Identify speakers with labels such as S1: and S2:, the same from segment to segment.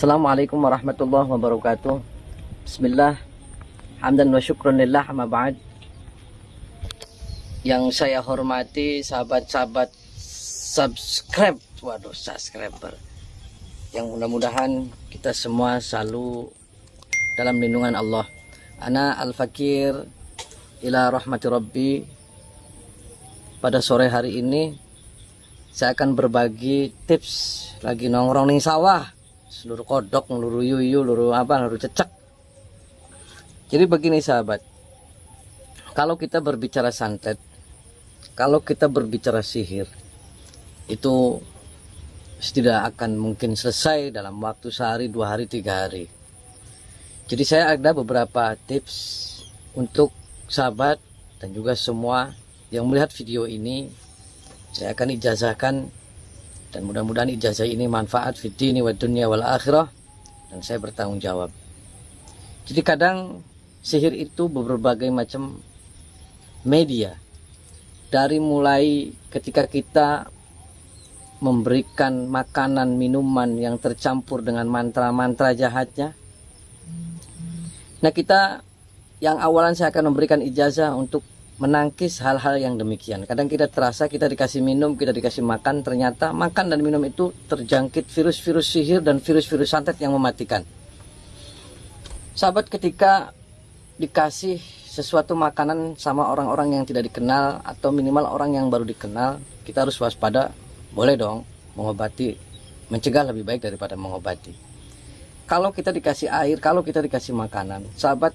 S1: Assalamualaikum warahmatullahi wabarakatuh. Bismillah. Hamdan wa syukran lillah Yang saya hormati sahabat-sahabat subscribe Waduh subscriber. Yang mudah-mudahan kita semua selalu dalam lindungan Allah. Ana al-fakir ila rahmati rabbi. Pada sore hari ini saya akan berbagi tips lagi nongkrong ning sawah seluruh kodok, seluruh yuyu, seluruh apa, seluruh cecek. Jadi begini sahabat, kalau kita berbicara santet, kalau kita berbicara sihir, itu tidak akan mungkin selesai dalam waktu sehari, dua hari, tiga hari. Jadi saya ada beberapa tips untuk sahabat dan juga semua yang melihat video ini. Saya akan ijazahkan dan mudah-mudahan ijazah ini manfaat fitini wa dunia wal akhirah. Dan saya bertanggung jawab. Jadi kadang sihir itu berbagai macam media. Dari mulai ketika kita memberikan makanan minuman yang tercampur dengan mantra-mantra jahatnya. Nah kita yang awalan saya akan memberikan ijazah untuk menangkis hal-hal yang demikian. Kadang kita terasa kita dikasih minum, kita dikasih makan, ternyata makan dan minum itu terjangkit virus-virus sihir dan virus-virus santet yang mematikan. Sahabat ketika dikasih sesuatu makanan sama orang-orang yang tidak dikenal atau minimal orang yang baru dikenal, kita harus waspada. Boleh dong mengobati, mencegah lebih baik daripada mengobati. Kalau kita dikasih air, kalau kita dikasih makanan, sahabat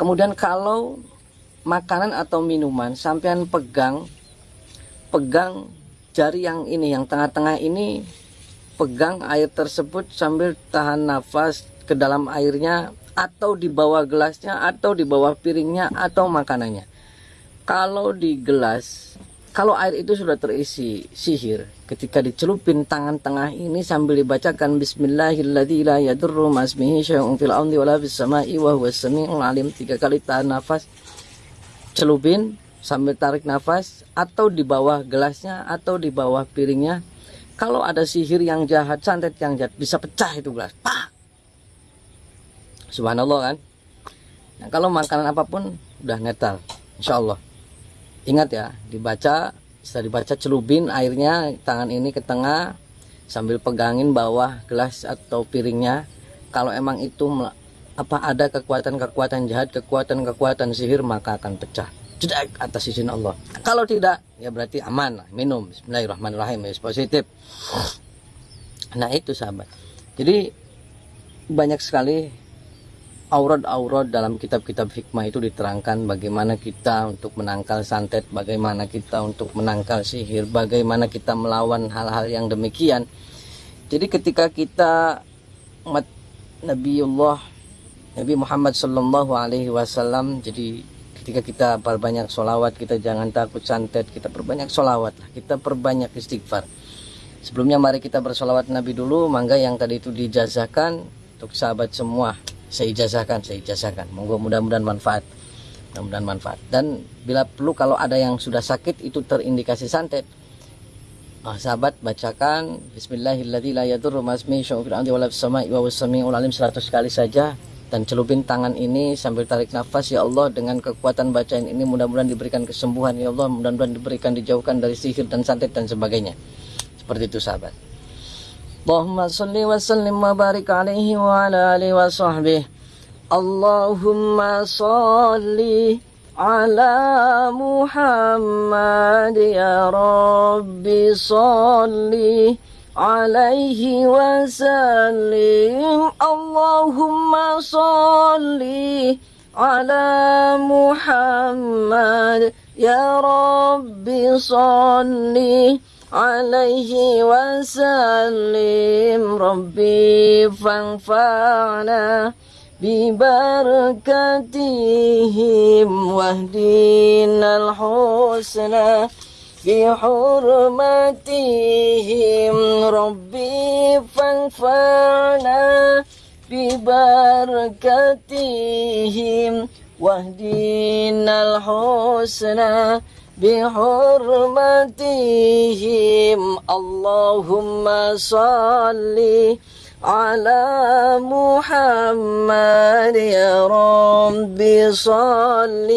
S1: Kemudian kalau makanan atau minuman sampean pegang pegang jari yang ini yang tengah-tengah ini pegang air tersebut sambil tahan nafas ke dalam airnya atau di bawah gelasnya atau di bawah piringnya atau makanannya. Kalau di gelas kalau air itu sudah terisi sihir ketika dicelupin tangan tengah ini sambil dibacakan bismillahirrahmanirrahim tiga kali tahan nafas celupin sambil tarik nafas atau di bawah gelasnya atau di bawah piringnya. Kalau ada sihir yang jahat santet yang jahat bisa pecah itu gelas. Pak subhanallah kan? Nah, kalau makanan apa pun udah netral. Insyaallah ingat ya dibaca setelah dibaca celubin airnya tangan ini ke tengah sambil pegangin bawah gelas atau piringnya. Kalau emang itu apa ada kekuatan-kekuatan jahat kekuatan-kekuatan sihir maka akan pecah. Jedak atas izin Allah. Kalau tidak ya berarti aman minum. Bismillahirrahmanirrahim ya positif. Nah itu sahabat. Jadi banyak sekali aurat-aurat dalam kitab-kitab hikmah itu diterangkan bagaimana kita untuk menangkal santet, bagaimana kita untuk menangkal sihir, bagaimana kita melawan hal-hal yang demikian. Jadi ketika kita umat Nabiullah Nabi Muhammad Sallallahu Alaihi Wasallam, jadi ketika kita perbanyak solawat, kita jangan takut santet, kita perbanyak solawat, kita perbanyak istighfar. Sebelumnya mari kita bersolawat Nabi dulu, mangga yang tadi itu dijazahkan untuk sahabat semua saya ijazahkan saya ijazahkan. Monggo mudah-mudahan manfaat. Mudah-mudahan manfaat. Dan bila perlu kalau ada yang sudah sakit itu terindikasi santet. Oh, sahabat bacakan. Bismillahirrahmanirrahim. 100 kali saja. Dan celupin tangan ini sambil tarik nafas ya Allah dengan kekuatan bacaan ini mudah-mudahan diberikan kesembuhan ya Allah. Mudah-mudahan diberikan dijauhkan dari sihir dan santet dan sebagainya. Seperti itu sahabat اللهم صل وسلم وبارك عليه وعلى آله وصحبه. اللهم صل على محمد يا رب. صل عليه وسلم. اللهم صل على محمد يا رب. صل عليه وسلم. ربي فانفعنا ببركتهم واهدنا الحسنى بحرمتهم ربي فانفعنا ببركتهم واهدنا الحسنى بحرمتهم. اللهم صل على محمد يا رب. صل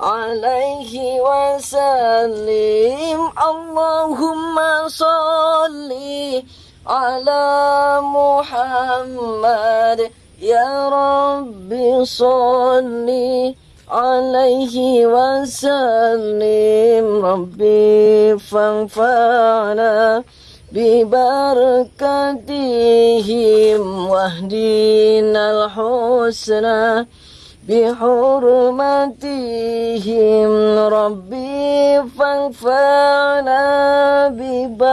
S1: عليه وسلم. اللهم صل على محمد يا رب. صل عليه وسلم. ربي فانفعنا ببركتهم واهدنا الحسنى بحرمتهم ربي فانفعنا ببركتهم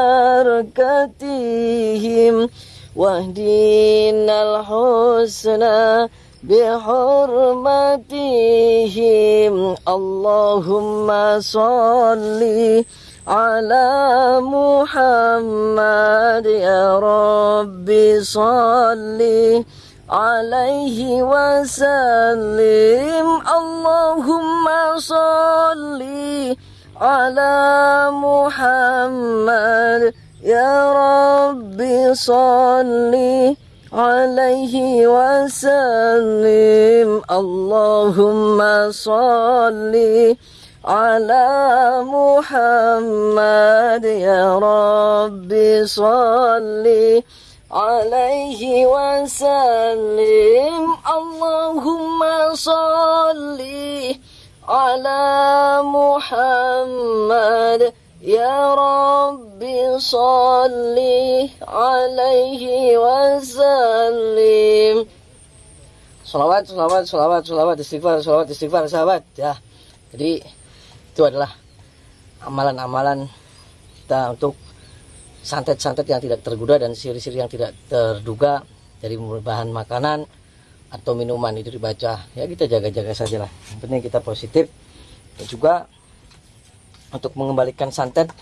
S1: واهدنا الحسنى بحرمتهم. اللهم صل على محمد يا رب. صل عليه وسلم. اللهم صل على محمد يا رب. صل عليه وسلم. اللهم صل على محمد يا رب. صل عليه وسلم. اللهم صل على محمد يا رب صل عليه وسلم Salawat, salawat, salawat, salawat, istighfar, salawat, istighfar, sahabat ya. Jadi itu adalah amalan-amalan kita untuk santet-santet yang tidak tergoda dan siri-siri yang tidak terduga dari bahan makanan atau minuman itu dibaca ya kita jaga-jaga saja lah yang penting kita positif dan juga untuk mengembalikan santet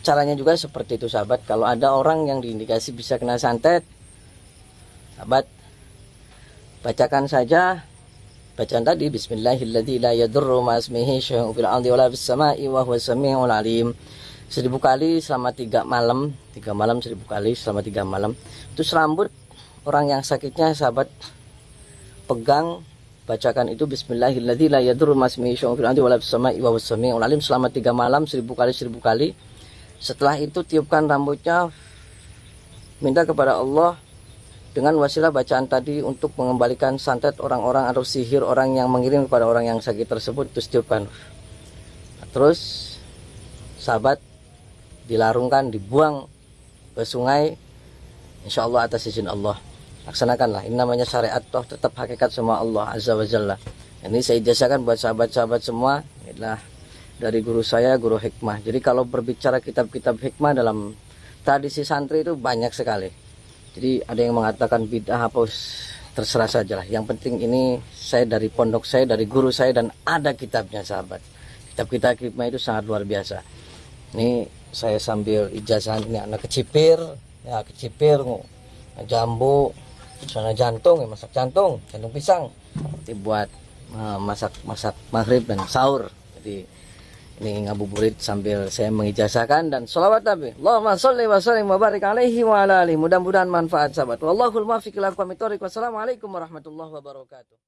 S1: caranya juga seperti itu sahabat. Kalau ada orang yang diindikasi bisa kena santet sahabat bacakan saja bacaan tadi bismillahirrahmanirrahim ma seribu kali selama tiga malam tiga malam seribu kali selama tiga malam. Itu serambut orang yang sakitnya sahabat pegang bacakan itu bismillahirrahmanirrahim la selama tiga malam seribu kali seribu kali. Setelah itu tiupkan rambutnya minta kepada Allah dengan wasilah bacaan tadi untuk mengembalikan santet orang-orang atau sihir orang yang mengirim kepada orang yang sakit tersebut itu setiupkan terus sahabat dilarungkan dibuang ke sungai insya Allah atas izin Allah laksanakanlah. Ini namanya syariat toh tetap hakikat semua Allah azza wa jalla. Ini saya jasakan buat sahabat-sahabat semua inilah dari guru saya guru hikmah. Jadi kalau berbicara kitab-kitab hikmah dalam tradisi santri itu banyak sekali. Jadi ada yang mengatakan bid'ah hapus terserah saja lah yang penting ini saya dari pondok saya dari guru saya dan ada kitabnya sahabat. Kitab-kitab hikmah itu sangat luar biasa. Ini saya sambil ijazah ini anak kecipir ya kecipir jambu sana jantung ya masak jantung jantung pisang nanti buat uh, masak masak maghrib dan sahur jadi ini ngabuburit sambil saya mengijazahkan dan sholawat Nabi. Allahumma sholli wa sallim wa barik alaihi wa ala alihi. Mudah-mudahan manfaat sahabat. Wallahul muwaffiq ila aqwamit thoriq. Wassalamualaikum warahmatullahi wabarakatuh.